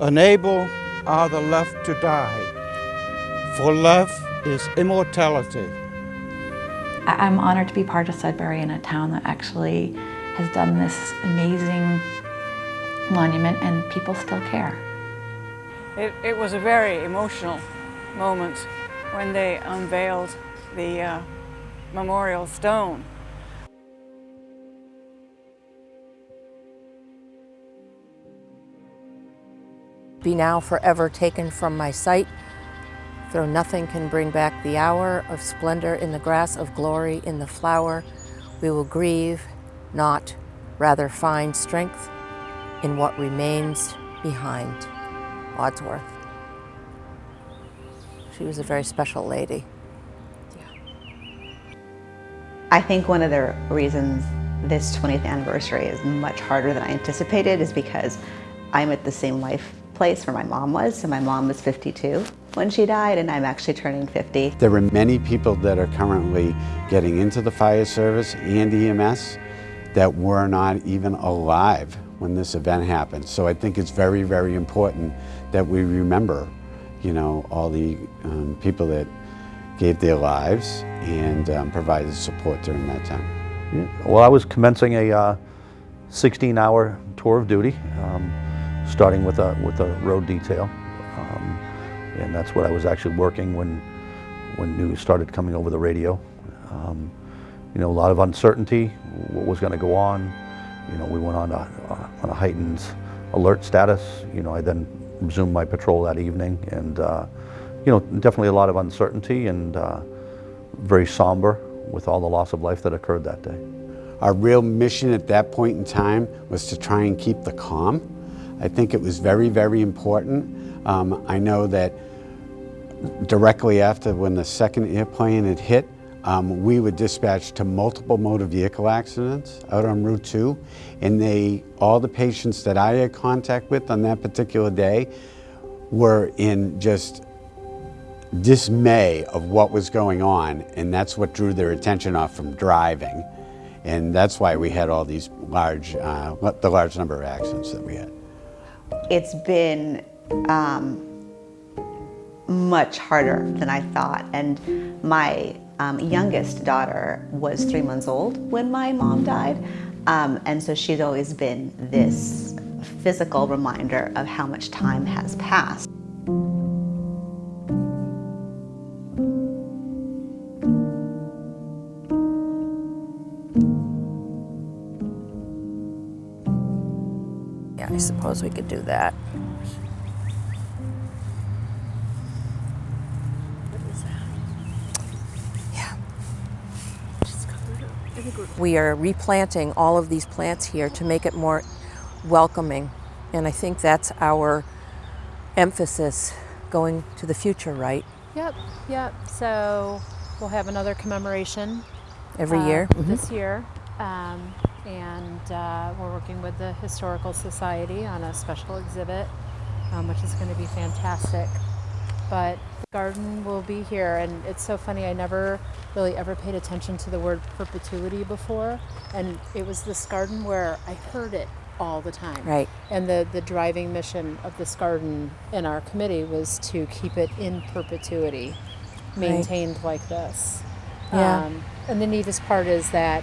Unable are the left to die, for love is immortality. I'm honored to be part of Sudbury in a town that actually has done this amazing monument and people still care. It, it was a very emotional moment when they unveiled the uh, memorial stone. Be now forever taken from my sight, though nothing can bring back the hour of splendor in the grass of glory in the flower, we will grieve, not, rather find strength in what remains behind. Wordsworth. She was a very special lady. I think one of the reasons this 20th anniversary is much harder than I anticipated is because I'm at the same life place where my mom was. So my mom was 52 when she died and I'm actually turning 50. There are many people that are currently getting into the fire service and EMS that were not even alive when this event happened. So I think it's very, very important that we remember, you know, all the um, people that gave their lives and um, provided support during that time. Well, I was commencing a 16-hour uh, tour of duty, um, starting with a with a road detail, um, and that's what I was actually working when when news started coming over the radio. Um, you know, a lot of uncertainty, what was going to go on. You know, we went on a, on a heightened alert status. You know, I then resumed my patrol that evening, and uh, you know, definitely a lot of uncertainty and uh, very somber with all the loss of life that occurred that day. Our real mission at that point in time was to try and keep the calm. I think it was very, very important. Um, I know that directly after when the second airplane had hit, um, we were dispatched to multiple motor vehicle accidents out on Route 2, and they, all the patients that I had contact with on that particular day were in just dismay of what was going on, and that's what drew their attention off from driving. And that's why we had all these large, uh, the large number of accidents that we had. It's been um, much harder than I thought. And my um, youngest daughter was three months old when my mom died. Um, and so she's always been this physical reminder of how much time has passed. Could do that. We are replanting all of these plants here to make it more welcoming. And I think that's our emphasis going to the future, right? Yep, yep. So we'll have another commemoration. Every uh, year? Mm -hmm. This year. Um, and uh, we're working with the Historical Society on a special exhibit, um, which is going to be fantastic. But the garden will be here, and it's so funny, I never really ever paid attention to the word perpetuity before, and it was this garden where I heard it all the time. Right. And the, the driving mission of this garden in our committee was to keep it in perpetuity, maintained right. like this. Yeah. Um, and the neatest part is that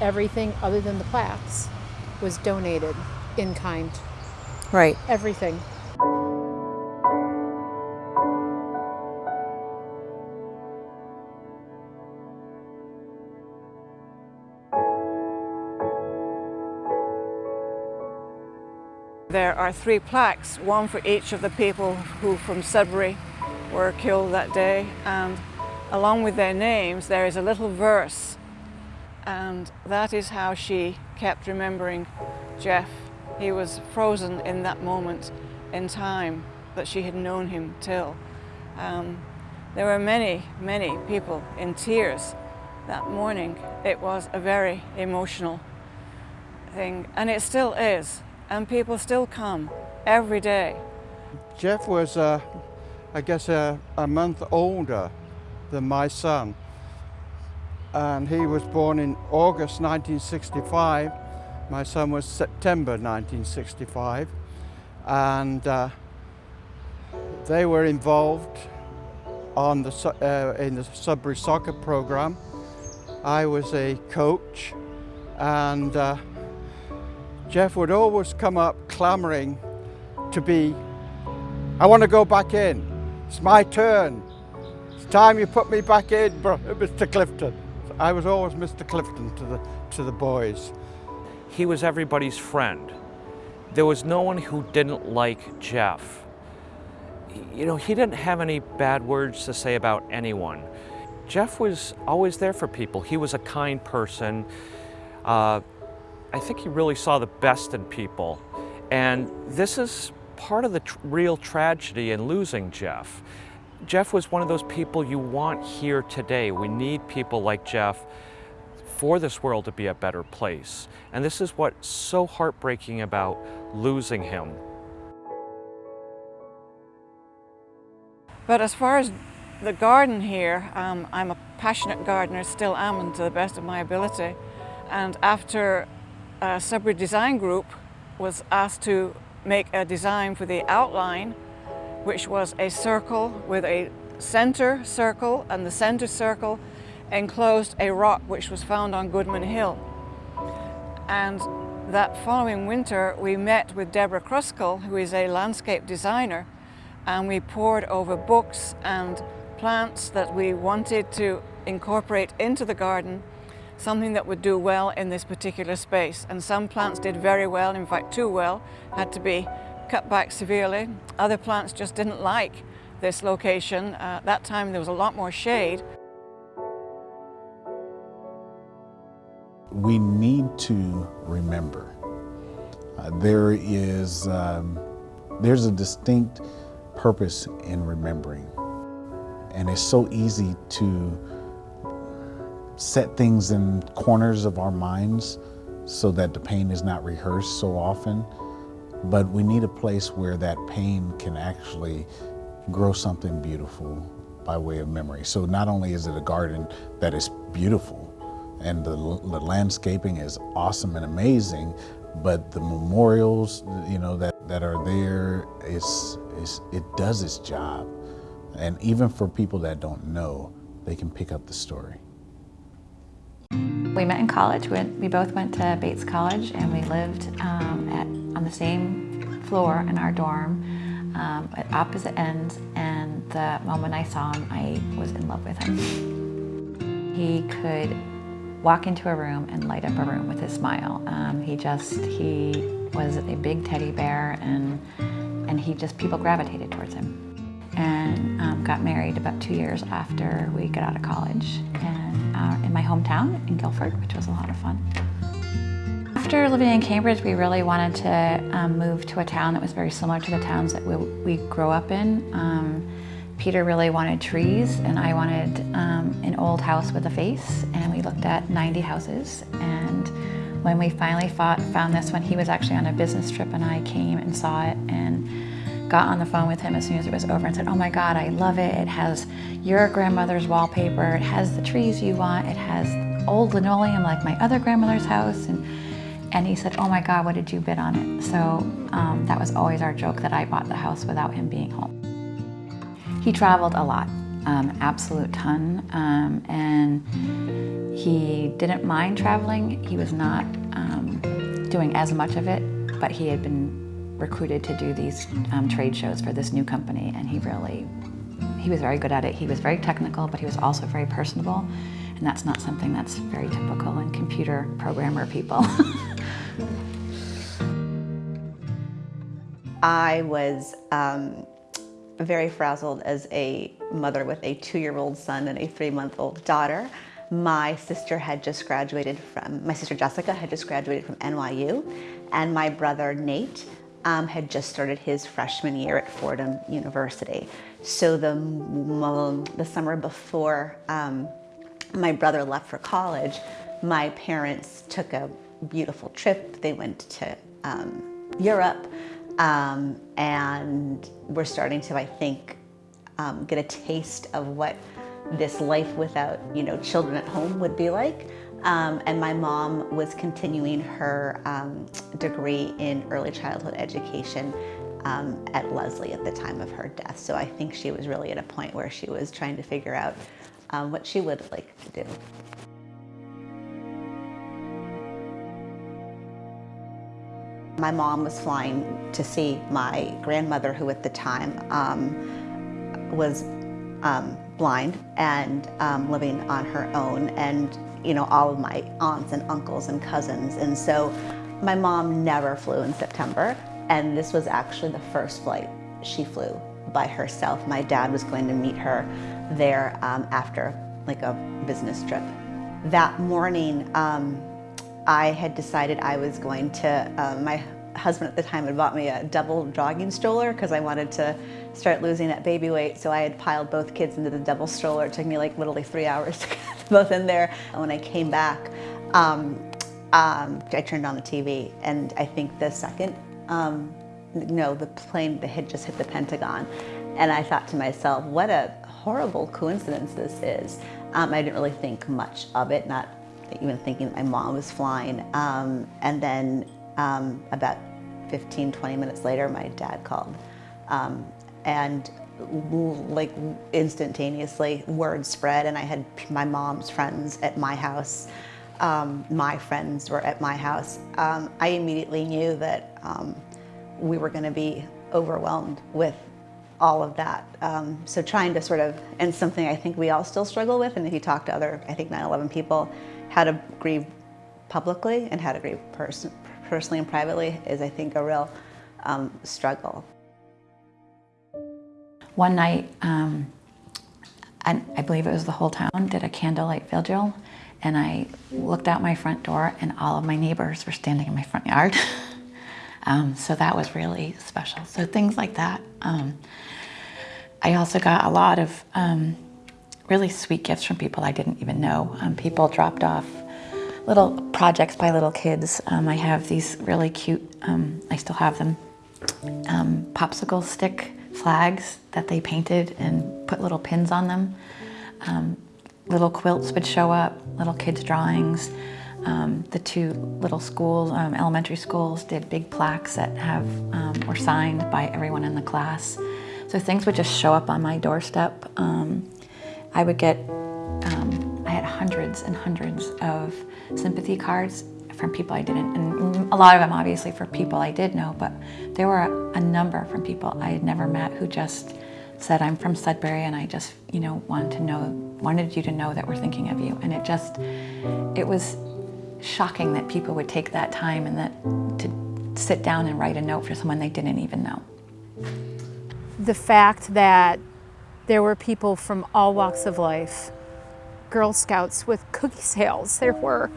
everything other than the plaques was donated in kind. Right. Everything. There are three plaques, one for each of the people who from Sudbury were killed that day and along with their names there is a little verse and that is how she kept remembering Jeff. He was frozen in that moment in time that she had known him till. Um, there were many, many people in tears that morning. It was a very emotional thing, and it still is, and people still come every day. Jeff was, uh, I guess, uh, a month older than my son and he was born in August 1965. My son was September 1965. And uh, They were involved on the, uh, in the Sudbury soccer program. I was a coach and uh, Jeff would always come up clamoring to be, I want to go back in. It's my turn. It's time you put me back in, Mr. Clifton. I was always Mr. Clifton to the, to the boys. He was everybody's friend. There was no one who didn't like Jeff. You know, he didn't have any bad words to say about anyone. Jeff was always there for people. He was a kind person. Uh, I think he really saw the best in people. And this is part of the tr real tragedy in losing Jeff. Jeff was one of those people you want here today. We need people like Jeff for this world to be a better place. And this is what's so heartbreaking about losing him. But as far as the garden here, um, I'm a passionate gardener, still am and to the best of my ability. And after a Sudbury Design Group was asked to make a design for the outline, which was a circle with a center circle and the center circle enclosed a rock which was found on Goodman Hill. And that following winter we met with Deborah Kruskal, who is a landscape designer, and we poured over books and plants that we wanted to incorporate into the garden something that would do well in this particular space. And some plants did very well, in fact too well, had to be cut back severely. Other plants just didn't like this location. Uh, that time there was a lot more shade. We need to remember uh, there is um, there's a distinct purpose in remembering and it's so easy to set things in corners of our minds so that the pain is not rehearsed so often. But we need a place where that pain can actually grow something beautiful by way of memory. So not only is it a garden that is beautiful and the, the landscaping is awesome and amazing, but the memorials, you know, that, that are there, is, is, it does its job. And even for people that don't know, they can pick up the story. We met in college. We, we both went to Bates College and we lived um, at, on the same floor in our dorm um, at opposite ends and the moment I saw him, I was in love with him. He could walk into a room and light up a room with his smile. Um, he just, he was a big teddy bear and, and he just, people gravitated towards him. And um, got married about two years after we got out of college. And uh, in my hometown in Guilford, which was a lot of fun. After living in Cambridge, we really wanted to um, move to a town that was very similar to the towns that we, we grew up in. Um, Peter really wanted trees and I wanted um, an old house with a face and we looked at 90 houses and when we finally fought, found this one, he was actually on a business trip and I came and saw it and got on the phone with him as soon as it was over and said, oh my God, I love it. It has your grandmother's wallpaper. It has the trees you want. It has old linoleum like my other grandmother's house. And, and he said, oh my God, what did you bid on it? So um, that was always our joke that I bought the house without him being home. He traveled a lot, um, absolute ton. Um, and he didn't mind traveling. He was not um, doing as much of it, but he had been recruited to do these um, trade shows for this new company and he really, he was very good at it. He was very technical, but he was also very personable. And that's not something that's very typical in computer programmer people. I was um, very frazzled as a mother with a two-year-old son and a three-month-old daughter. My sister had just graduated from, my sister Jessica had just graduated from NYU, and my brother Nate um, had just started his freshman year at Fordham University. So the, the summer before um, my brother left for college, my parents took a beautiful trip. They went to um, Europe um, and we're starting to, I think, um, get a taste of what this life without, you know, children at home would be like. Um, and my mom was continuing her um, degree in early childhood education um, at Lesley at the time of her death. So I think she was really at a point where she was trying to figure out um, what she would like to do. My mom was flying to see my grandmother, who at the time um, was um, blind and um, living on her own, and you know all of my aunts and uncles and cousins. And so my mom never flew in September, and this was actually the first flight she flew by herself. My dad was going to meet her there um, after like a business trip. That morning, um, I had decided I was going to, uh, my husband at the time had bought me a double jogging stroller because I wanted to start losing that baby weight. So I had piled both kids into the double stroller. It took me like literally three hours to get both in there. And when I came back, um, um, I turned on the TV and I think the second, um, no, the plane that had just hit the Pentagon. And I thought to myself, what a horrible coincidence this is. Um, I didn't really think much of it, not even thinking my mom was flying. Um, and then um, about 15, 20 minutes later, my dad called. Um, and like instantaneously, word spread, and I had my mom's friends at my house. Um, my friends were at my house. Um, I immediately knew that um, we were going to be overwhelmed with all of that. Um, so trying to sort of, and something I think we all still struggle with, and if you talk to other, I think 9-11 people, how to grieve publicly and how to grieve person, personally and privately is, I think, a real um, struggle. One night, um, I, I believe it was the whole town, did a candlelight vigil, and I looked out my front door and all of my neighbors were standing in my front yard. um, so that was really special. So things like that. Um, I also got a lot of um, really sweet gifts from people I didn't even know. Um, people dropped off little projects by little kids. Um, I have these really cute, um, I still have them, um, popsicle stick flags that they painted and put little pins on them. Um, little quilts would show up, little kids' drawings. Um, the two little schools, um, elementary schools, did big plaques that have were signed by everyone in the class. So things would just show up on my doorstep. I would get um, I had hundreds and hundreds of sympathy cards from people I didn't, and a lot of them obviously for people I did know, but there were a, a number from people I had never met who just said, I'm from Sudbury and I just, you know, wanted to know, wanted you to know that we're thinking of you. And it just, it was shocking that people would take that time and that to sit down and write a note for someone they didn't even know. The fact that there were people from all walks of life Girl Scouts with cookie sales. There were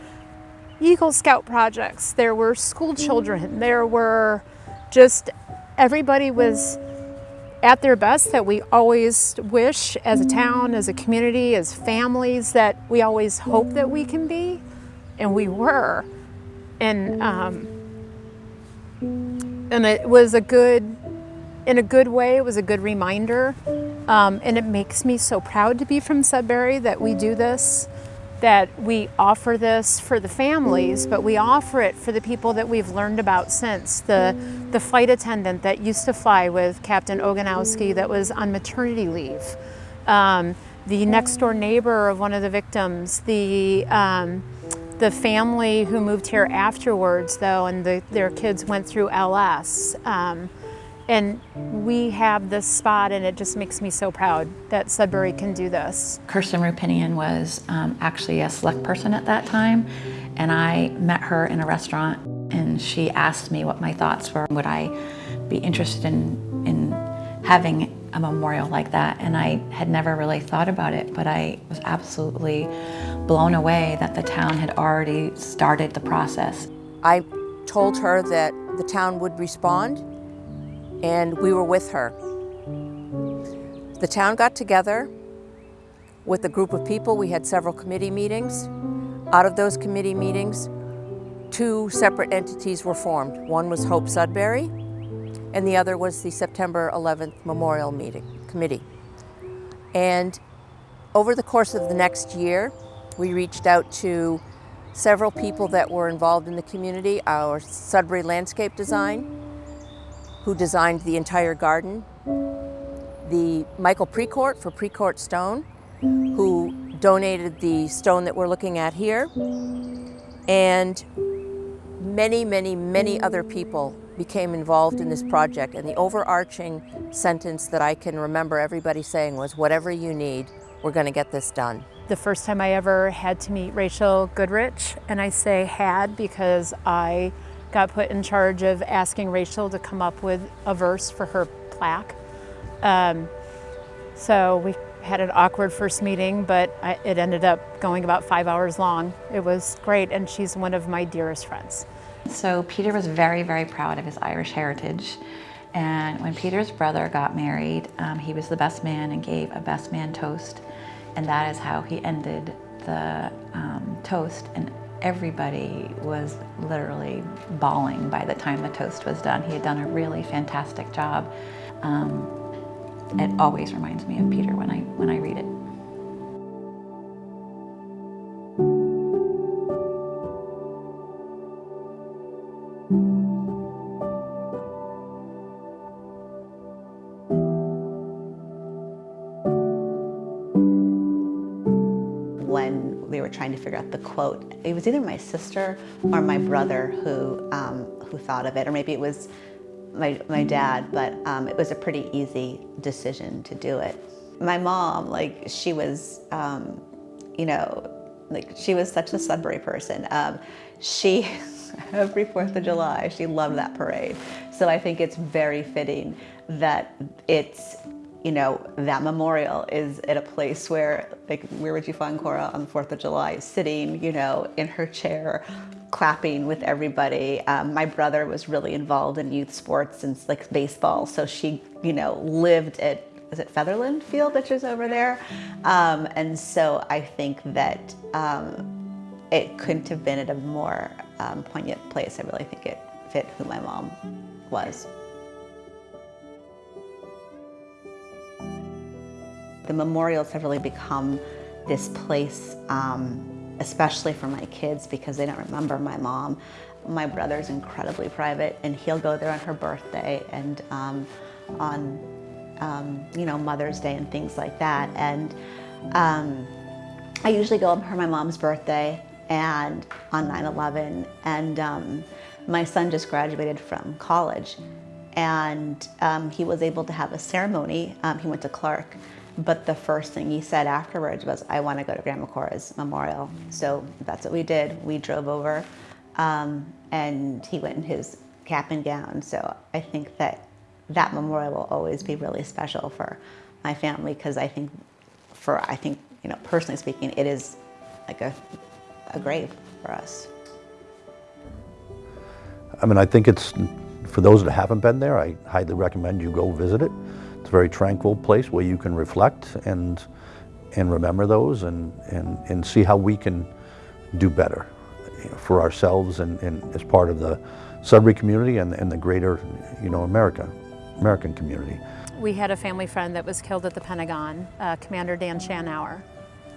Eagle Scout projects. There were school children. There were just everybody was at their best that we always wish as a town, as a community, as families that we always hope that we can be, and we were. And um, and it was a good, in a good way, it was a good reminder um, and it makes me so proud to be from Sudbury that we do this, that we offer this for the families, but we offer it for the people that we've learned about since. The, the flight attendant that used to fly with Captain Ogonowski that was on maternity leave. Um, the next door neighbor of one of the victims, the, um, the family who moved here afterwards though, and the, their kids went through LS. And we have this spot and it just makes me so proud that Sudbury can do this. Kirsten Roopenian was um, actually a select person at that time and I met her in a restaurant and she asked me what my thoughts were. Would I be interested in, in having a memorial like that? And I had never really thought about it, but I was absolutely blown away that the town had already started the process. I told her that the town would respond and we were with her. The town got together with a group of people. We had several committee meetings. Out of those committee meetings, two separate entities were formed. One was Hope Sudbury, and the other was the September 11th Memorial Meeting Committee. And over the course of the next year, we reached out to several people that were involved in the community, our Sudbury landscape design, who designed the entire garden, the Michael Precourt for Precourt Stone, who donated the stone that we're looking at here, and many, many, many other people became involved in this project. And the overarching sentence that I can remember everybody saying was, whatever you need, we're gonna get this done. The first time I ever had to meet Rachel Goodrich, and I say had because I got put in charge of asking Rachel to come up with a verse for her plaque. Um, so we had an awkward first meeting, but I, it ended up going about five hours long. It was great, and she's one of my dearest friends. So Peter was very, very proud of his Irish heritage. And when Peter's brother got married, um, he was the best man and gave a best man toast. And that is how he ended the um, toast. And everybody was literally bawling by the time the toast was done. He had done a really fantastic job. Um, it always reminds me of Peter when I, when I read it. Quote. It was either my sister or my brother who, um, who thought of it, or maybe it was my, my dad, but um, it was a pretty easy decision to do it. My mom, like, she was, um, you know, like, she was such a Sudbury person. Um, she, every 4th of July, she loved that parade. So I think it's very fitting that it's you know, that memorial is at a place where, like, where would you find Cora on the 4th of July? Sitting, you know, in her chair, clapping with everybody. Um, my brother was really involved in youth sports and like baseball, so she, you know, lived at, is it Featherland Field, which is over there? Um, and so I think that um, it couldn't have been at a more um, poignant place. I really think it fit who my mom was. The memorials have really become this place, um, especially for my kids because they don't remember my mom. My brother's incredibly private and he'll go there on her birthday and um, on, um, you know, Mother's Day and things like that. And um, I usually go on for my mom's birthday and on 9-11 and um, my son just graduated from college and um, he was able to have a ceremony. he went to Clark but the first thing he said afterwards was, I want to go to Grandma Cora's memorial. So that's what we did. We drove over um, and he went in his cap and gown. So I think that that memorial will always be really special for my family because I think for, I think, you know, personally speaking, it is like a, a grave for us. I mean, I think it's, for those that haven't been there, I highly recommend you go visit it. It's a very tranquil place where you can reflect and, and remember those and, and, and see how we can do better for ourselves and, and as part of the Sudbury community and, and the greater you know, America, American community. We had a family friend that was killed at the Pentagon, uh, Commander Dan Shanower.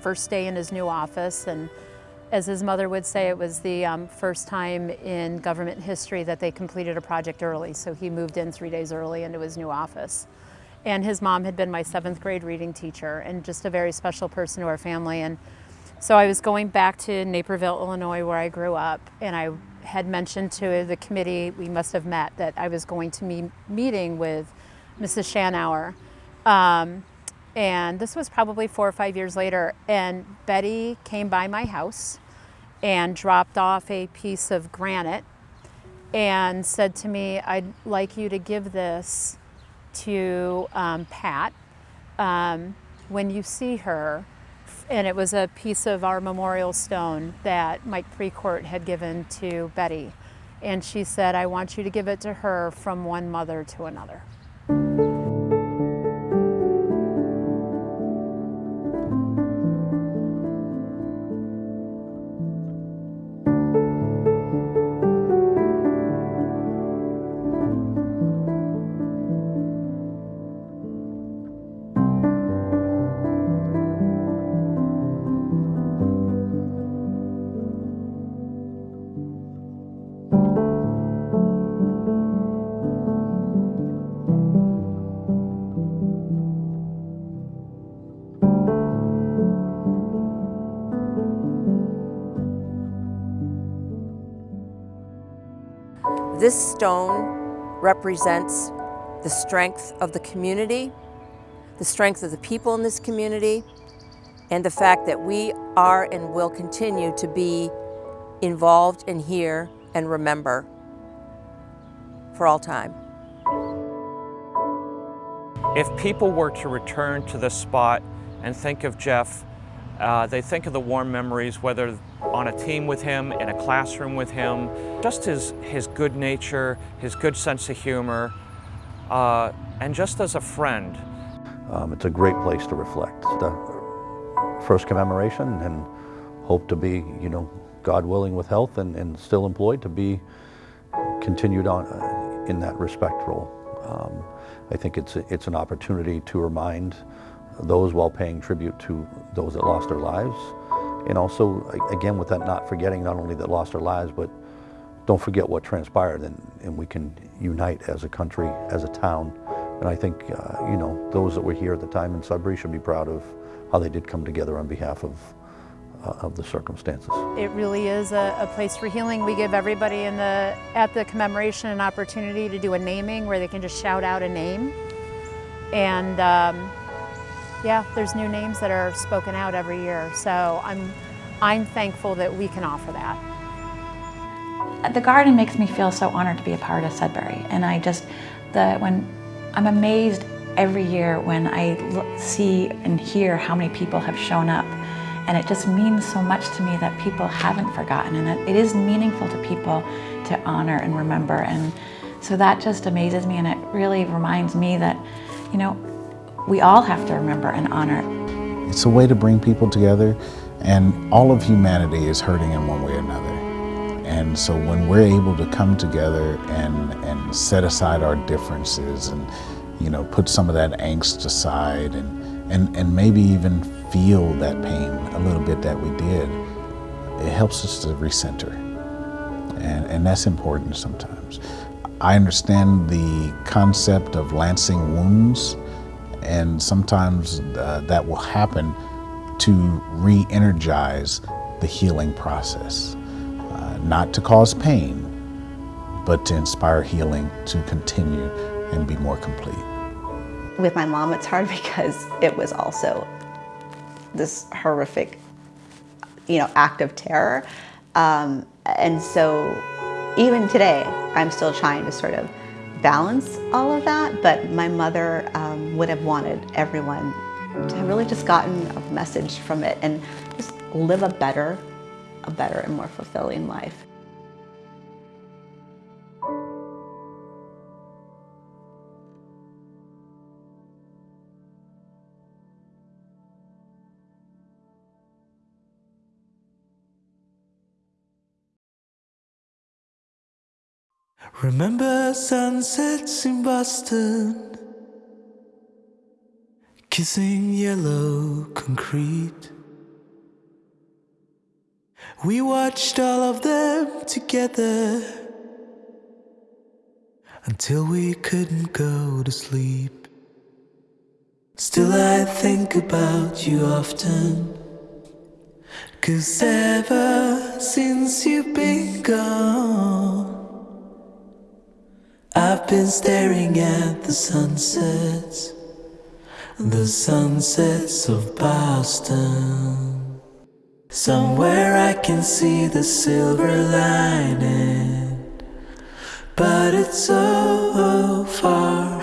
First day in his new office and as his mother would say, it was the um, first time in government history that they completed a project early. So he moved in three days early into his new office. And his mom had been my seventh grade reading teacher and just a very special person to our family. And so I was going back to Naperville, Illinois, where I grew up, and I had mentioned to the committee, we must have met, that I was going to be meeting with Mrs. Shanower. Um, and this was probably four or five years later, and Betty came by my house and dropped off a piece of granite and said to me, I'd like you to give this to um, Pat um, when you see her. And it was a piece of our memorial stone that Mike Precourt had given to Betty. And she said, I want you to give it to her from one mother to another. This stone represents the strength of the community, the strength of the people in this community, and the fact that we are and will continue to be involved in here and remember for all time. If people were to return to this spot and think of Jeff, uh, they think of the warm memories, whether on a team with him, in a classroom with him, just his, his good nature, his good sense of humor, uh, and just as a friend. Um, it's a great place to reflect. The first commemoration and hope to be, you know, God willing with health and, and still employed to be continued on uh, in that respect role. Um, I think it's, it's an opportunity to remind those while paying tribute to those that lost their lives. And also, again, with that not forgetting not only that lost their lives, but don't forget what transpired and, and we can unite as a country, as a town. And I think, uh, you know, those that were here at the time in Sudbury should be proud of how they did come together on behalf of, uh, of the circumstances. It really is a, a, place for healing. We give everybody in the, at the commemoration an opportunity to do a naming where they can just shout out a name. And um, yeah, there's new names that are spoken out every year. So I'm, I'm thankful that we can offer that. The garden makes me feel so honored to be a part of Sudbury. And I just, the, when, I'm amazed every year when I see and hear how many people have shown up. And it just means so much to me that people haven't forgotten and it is meaningful to people to honor and remember. And so that just amazes me and it really reminds me that, you know, we all have to remember and honor. It's a way to bring people together and all of humanity is hurting in one way or another. And so when we're able to come together and, and set aside our differences and you know, put some of that angst aside and, and, and maybe even feel that pain a little bit that we did, it helps us to recenter. And, and that's important sometimes. I understand the concept of lancing wounds and sometimes uh, that will happen to re-energize the healing process. Uh, not to cause pain, but to inspire healing to continue and be more complete. With my mom, it's hard because it was also this horrific, you know, act of terror. Um, and so even today, I'm still trying to sort of balance all of that, but my mother um, would have wanted everyone to have really just gotten a message from it and just live a better, a better and more fulfilling life. Remember sunsets in Boston, kissing yellow concrete. We watched all of them together until we couldn't go to sleep. Still, I think about you often. Cause ever since you've been gone, I've been staring at the sunsets, the sunsets of Boston. Somewhere I can see the silver lining, but it's so far